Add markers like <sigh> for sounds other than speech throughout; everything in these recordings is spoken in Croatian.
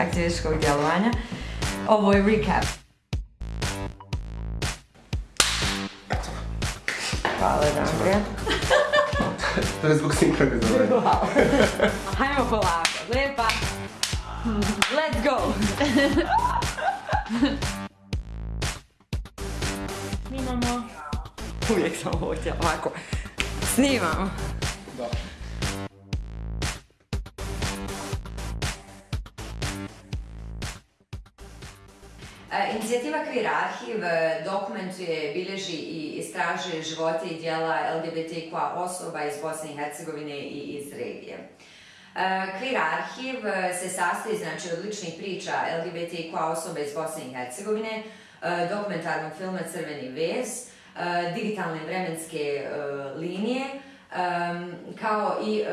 aktivističkog djelovanja. Ovo je recap. Hvala, Andrija. To je zbog sinkronizovanja. <laughs> Hajmo polako, lijepa. Let's go! Snimamo. Uvijek sam ovo htjela, ovako. Snimamo. Da. Inicijativa Queer Arhiv e, dokumentuje, bilježi i istražuje živote i dijela LGBTQ osoba iz Bosne i Hercegovine i iz regije. E, Queer Arhiv e, se sastoji znači, od ličnih priča LGBTQ osoba iz Bosne i Hercegovine, e, dokumentarnog filma Crveni vez, e, digitalne vremenske e, linije, kao i e,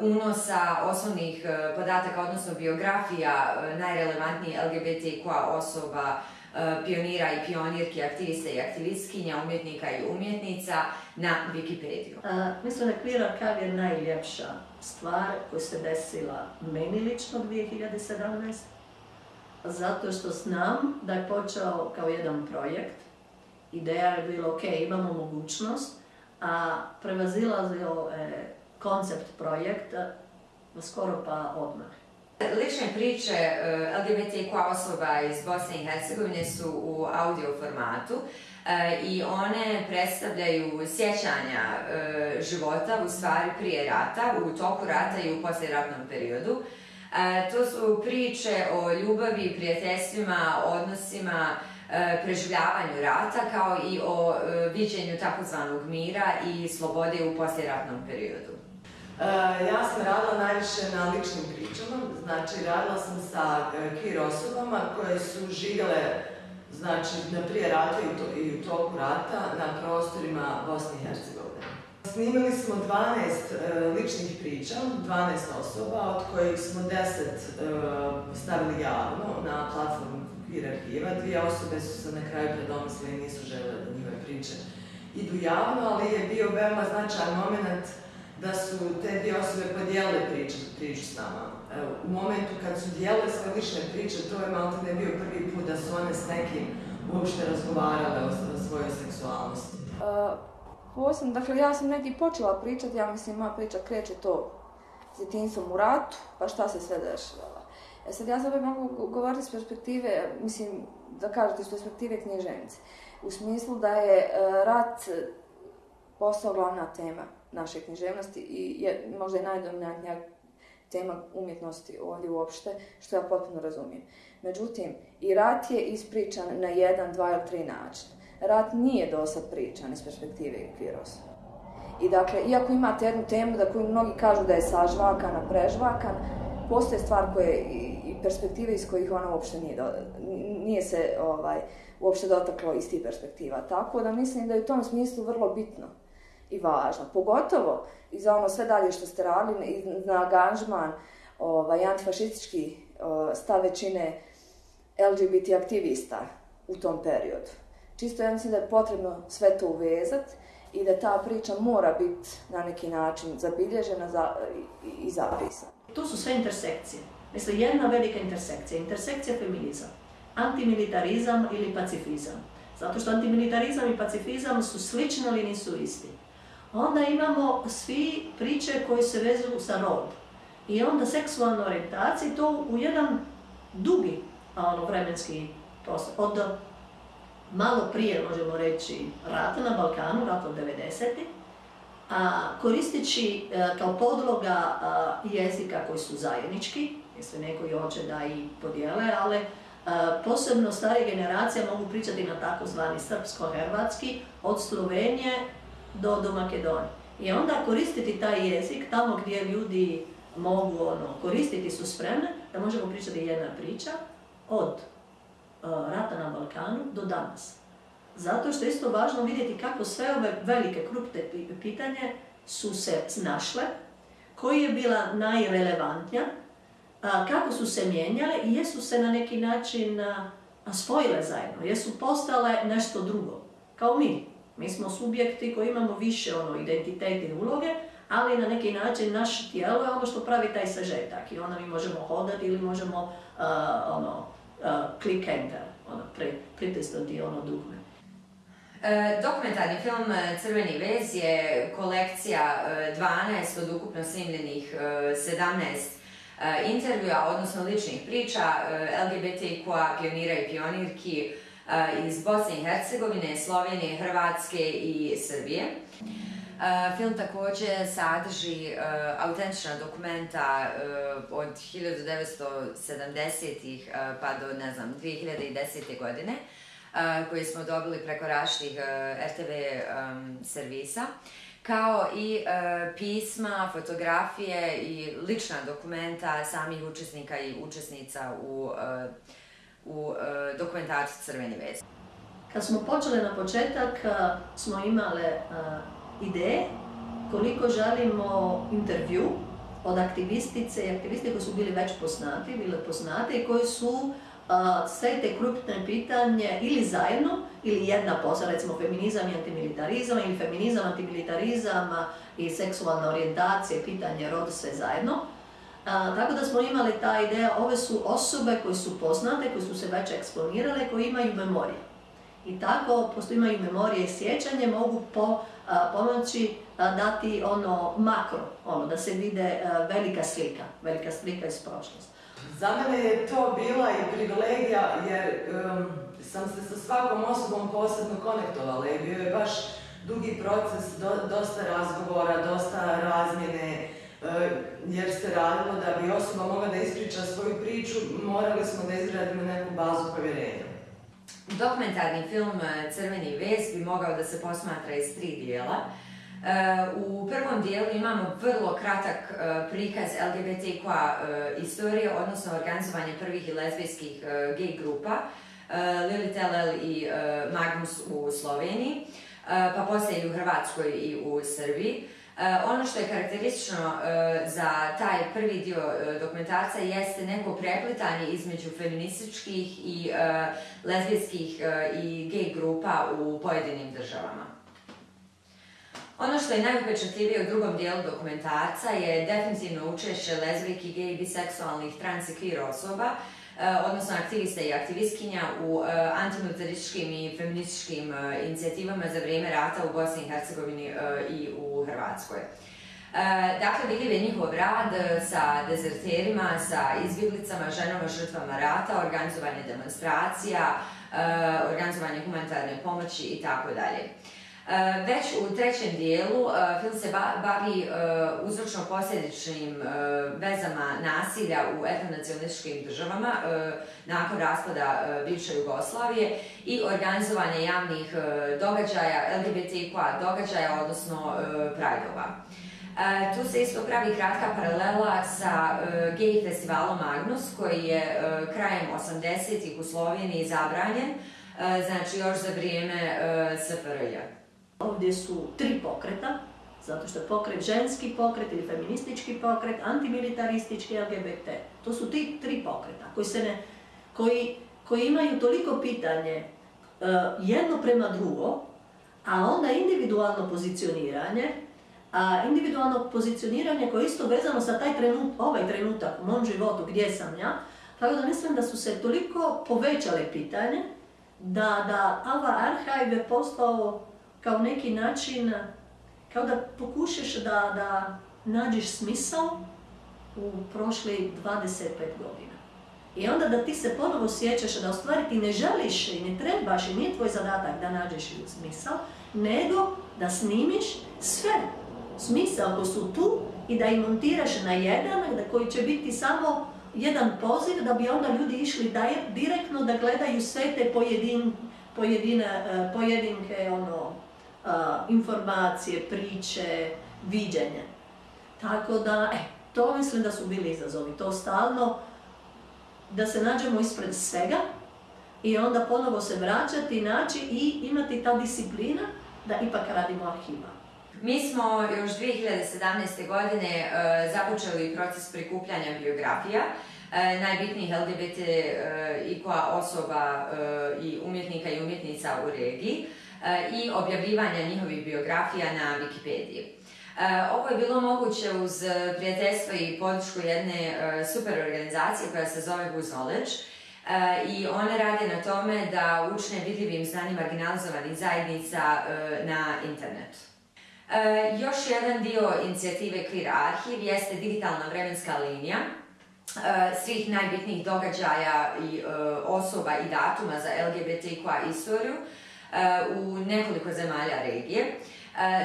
unosa osnovnih e, podataka, odnosno biografija e, najrelevantnijih LGBTQ osoba, pionira i pionirki, aktivista i aktivistkinja, umjetnika i umjetnica na Wikipediju. Mislim da Queer Archive je najljepša stvar koja se desila meni lično 2017, zato što znam da je počeo kao jedan projekt. Ideja je bila, ok, imamo mogućnost, a prevazilazio je koncept projekta skoro pa odmah. Lične priče e, LGBTQ osoba iz Bosne i Hercegovine su u audio formatu e, i one predstavljaju sjećanja e, života u stvari prije rata, u toku rata i u poslijeratnom periodu. To su priče o ljubavi, prijateljstvima, odnosima, preživljavanju rata kao i o e, viđenju takozvanog mira i slobode u poslijeratnom periodu. E, Ja sam radila najviše na ličnim pričama, znači radila sam sa e, queer osobama koje su živjele znači, na prije rata i, u toku rata na prostorima Bosne i Hercegovine. Snimili smo 12 e, ličnih priča, 12 osoba, od kojih smo 10 e, stavili javno na platformu Queer arhiva. Dvije osobe su se na kraju predomislile i nisu žele da njihove priče idu javno, ali je bio veoma značajan moment da su te dvije osobe podijelile priču, priču s nama. U momentu kad su dijelile svoje lične priče, to je malo ne bio prvi put da su one s nekim uopšte razgovarale o, svojoj seksualnosti. Uh, posebno, dakle ja sam negdje počela pričati, ja mislim moja priča kreće to s djetinjstvom u ratu, pa šta se sve dešavalo. E sad ja za mogu go- govoriti s perspektive, mislim da kažete iz perspektive književnice, u smislu da je uh, rat postao glavna tema naše književnosti i je možda i najdominantnija tema umjetnosti ovdje uopšte, što ja potpuno razumijem. Međutim, i rat je ispričan na jedan, dva ili tri načina. Rat nije dosad pričan iz perspektive osoba. I dakle, iako imate jednu temu da koju mnogi kažu da je sažvakana, prežvakan, postoje stvar koje i, perspektive iz kojih ona uopšte nije, do, nije se ovaj, uopšte dotaklo iz tih perspektiva. Tako da mislim da je u tom smislu vrlo bitno i važno. Pogotovo i za ono sve dalje što ste radili na angažman ovaj, antifašistički stav većine LGBT aktivista u tom periodu. Čisto ja mislim da je potrebno sve to uvezati i da ta priča mora biti na neki način zabilježena za, i, i zapisana. Tu su sve intersekcije. Mislim, jedna velika intersekcija. Intersekcija feminizam. Antimilitarizam ili pacifizam. Zato što antimilitarizam i pacifizam su slični, ali nisu isti. Onda imamo svi priče koje se vezuju sa rod. I onda seksualna orijentacija to u jedan dugi ono, vremenski prostor. Od malo prije, možemo reći, rata na Balkanu, rata od 90 a, koristeći e, kao podloga jezika koji su zajednički, mislim neko i hoće da i podijele, ali e, posebno starije generacije mogu pričati na takozvani srpsko-hrvatski od Slovenije do, do Makedonije. I onda koristiti taj jezik tamo gdje ljudi mogu ono, koristiti su spremne, da možemo pričati jedna priča od e, rata na Balkanu do danas. Zato što je isto važno vidjeti kako sve ove velike krupne pi- pitanje su se snašle, koji je bila najrelevantnija, kako su se mijenjale i jesu se na neki način spojile zajedno, jesu postale nešto drugo, kao mi. Mi smo subjekti koji imamo više ono, identitet i uloge, ali na neki način naše tijelo je ono što pravi taj sažetak i onda mi možemo hodati ili možemo ono, uh, click enter, ono, pri, pritisnuti ono dugme. E, dokumentarni film e, Crveni vez je kolekcija e, 12 od ukupno snimljenih e, 17 e, intervjua, odnosno ličnih priča e, LGBTQ-a pionira i pionirki e, iz Bosne i Hercegovine, Slovenije, Hrvatske i Srbije. E, Film također sadrži e, autentična dokumenta e, od 1970-ih e, pa do, ne znam, 2010. godine koje smo dobili preko različitih e, RTV servisa, kao i e, pisma, fotografije i lična dokumenta samih učesnika i učesnica u, e, e, Crveni vez. Kad smo počeli na početak, smo imale ideje koliko želimo intervju od aktivistice i aktiviste koji su bili već poznati, bile poznate i koji su sve te krupne pitanje ili zajedno ili jedna posla, recimo feminizam i antimilitarizam ili feminizam, antimilitarizam i seksualna orijentacija, pitanje roda, sve zajedno. Tako da smo imali ta ideja, ove su osobe koje su poznate, koje su se već eksponirale, koje imaju memorije. I tako, pošto imaju memorije i sjećanje, mogu po, pomoći dati ono makro, ono, da se vide velika slika, velika slika iz prošlosti. Za mene je to bila i privilegija jer sam se sa svakom osobom posebno konektovala i bio je baš dugi proces, do- dosta razgovora, dosta razmjene, jer se radilo da bi osoba mogla da ispriča svoju priču, morali smo da izgradimo neku bazu povjerenja. Dokumentarni film e, Crveni vez bi mogao da se posmatra iz tri dijela. E, U prvom dijelu imamo vrlo kratak e, prikaz LGBTQ e, istorije, odnosno organizovanje prvih lezbijskih gay grupa, Lilith LL i Magnus u Sloveniji, pa poslije i u Hrvatskoj i u Srbiji. Ono što je karakteristično za taj prvi dio dokumentarca jeste neko preplitanje između feminističkih i lezbijskih i gay grupa u pojedinim državama. Ono što je najupečatljivije u drugom dijelu dokumentarca je definitivno učešće lezbijki, gej, biseksualnih, trans i queer osoba, e, odnosno aktivista i aktivistkinja u e, antimilitarističkim i feminističkim e, inicijativama za vrijeme rata u Bosni i Hercegovini i u Hrvatskoj. Dakle, vidljiv je njihov rad sa dezerterima, sa izbjeglicama, ženama, žrtvama rata, organizovanje demonstracija, organizovanje humanitarne pomoći i tako. E, Već u trećem dijelu e, film se ba- bavi e, uzročno-posljedičnim vezama nasilja u etnonacionalističkim državama nakon raspada bivše Jugoslavije i organizovanje javnih događaja, LGBTQ događaja, odnosno prajdova. Tu se isto pravi kratka paralela sa gay festivalom Magnus koji je krajem 80-ih u Sloveniji zabranjen, znači još za vrijeme SFRJ. Ovdje su tri pokreta, zato što je pokret ženski pokret ili feministički pokret, antimilitaristički LGBT. To su ti tri pokreta koji, se ne, koji, koji imaju toliko pitanje e, jedno prema drugo, a onda individualno pozicioniranje, a individualno pozicioniranje koje je isto vezano sa taj trenut, ovaj trenutak u mom životu gdje sam ja, tako da mislim da su se toliko povećale pitanje da, da Ava Arhive je postao kao neki način, kao da pokušaš da, da nađeš smisao u prošli 25 godina. I onda da ti se ponovo sjećaš da u stvari ti ne želiš i ne trebaš i nije tvoj zadatak da nađeš smisao, nego da snimiš sve smisao koji su tu i da ih montiraš na jedan, da koji će biti samo jedan poziv da bi onda ljudi išli daje- direktno da gledaju sve te pojedin, pojedine, e, pojedinke ono, informacije, priče, viđenje. Tako da, e, to mislim da su bili izazovi. To stalno, da se nađemo ispred svega i onda ponovo se vraćati, naći i imati ta disciplina da ipak radimo arhiva. Mi smo još 2017. godine e, započeli proces prikupljanja biografija e, najbitnijih LGBT e, i koja osoba i umjetnika i umjetnica u regiji i objavljivanja njihovih biografija na Wikipediji. Ovo je bilo moguće uz prijateljstvo i podršku jedne super organizacije koja se zove Who's Knowledge i one rade na tome da učne vidljivim znanjima marginalizovanih zajednica na internetu. Još jedan dio inicijative Queer Arhiv jeste digitalna vremenska linija svih najbitnijih događaja i osoba i datuma za LGBTQ istoriju u nekoliko zemalja regije.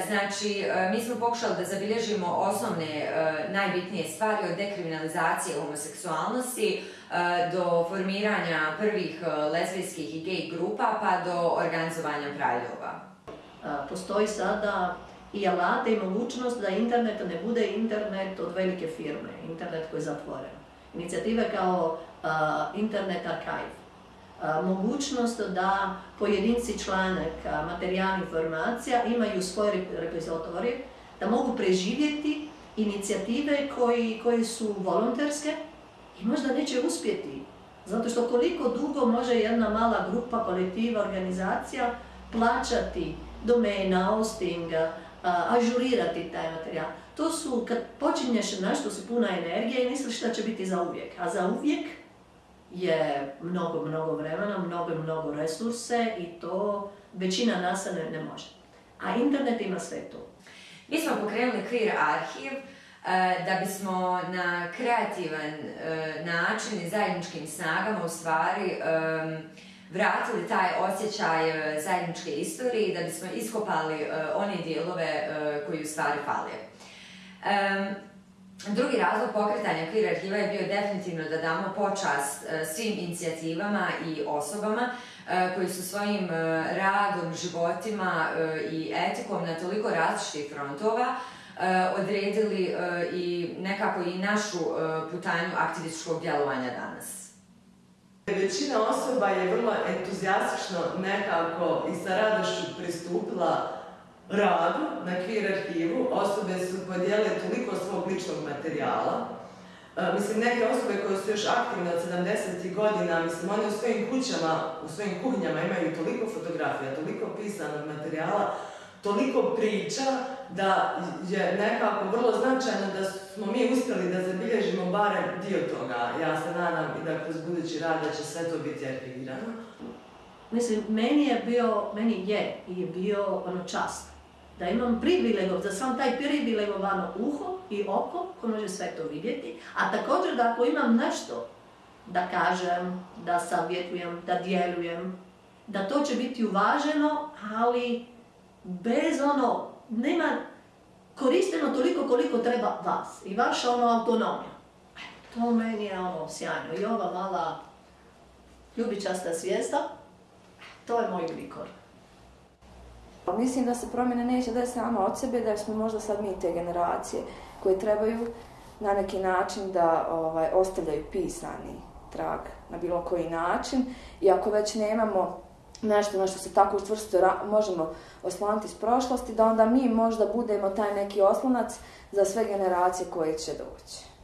Znači, mi smo pokušali da zabilježimo osnovne najbitnije stvari od dekriminalizacije homoseksualnosti do formiranja prvih lezbijskih i gej grupa pa do organizovanja prajdova. Postoji sada i alate i mogućnost da internet ne bude internet od velike firme, internet koji je zatvoren. Inicijative kao Internet Archive, mogućnost da pojedinci članak materijal informacija imaju svoje repozitorije, da mogu preživjeti inicijative koji, koji su volonterske i možda neće uspjeti. Zato što koliko dugo može jedna mala grupa, kolektiva, organizacija plaćati domena, hosting, ažurirati taj materijal. To su, kad počinješ nešto, si puna energije i misliš da će biti za uvijek. A za uvijek je mnogo, mnogo vremena, mnogo, mnogo resurse i to većina nas ne, ne može. A internet ima sve to. Mi smo pokrenuli Queer Arhiv e, da bismo na kreativan e, način i zajedničkim snagama u stvari vratili taj osjećaj e, zajedničke istorije i da bismo iskopali one dijelove koji u stvari fale. Drugi razlog pokretanja Queer arhiva je bio definitivno da damo počast e, svim inicijativama i osobama e, koji su svojim e, radom, životima i etikom na toliko različitih frontova odredili i nekako i našu putanju aktivističkog djelovanja danas. Većina osoba je vrlo entuzijastično nekako i sa radošću pristupila radu na Queer arhivu. Osobe su podijele toliko svog ličnog materijala. E, mislim, neke osobe koje su još aktivne od 70. godina, mislim, one u svojim kućama, u svojim kuhinjama imaju toliko fotografija, toliko pisanog materijala, toliko priča, da je nekako vrlo značajno da smo mi uspjeli da zabilježimo barem dio toga. Ja se nadam i da kroz budući rad da će sve to biti arhivirano. Mislim, meni je bio, meni je i bio ono čast da imam privilegov, za sam taj privilegovano uho i oko ko može sve to vidjeti, a također da ako imam nešto da kažem, da savjetujem, da djelujem, da to će biti uvaženo, ali bez ono, nema koristeno toliko koliko treba vas i vaša ono autonomija. To meni je ono sjajno i ova mala ljubičasta svijesta, to je moj glikor. Mislim da se promjene neće desiti samo od sebe, da smo možda sad mi te generacije koje trebaju na neki način da ovaj, ostavljaju pisani trag na bilo koji način. I ako već nemamo nešto na što se tako učvrsto možemo osloniti iz prošlosti, da onda mi možda budemo taj neki oslonac za sve generacije koje će doći.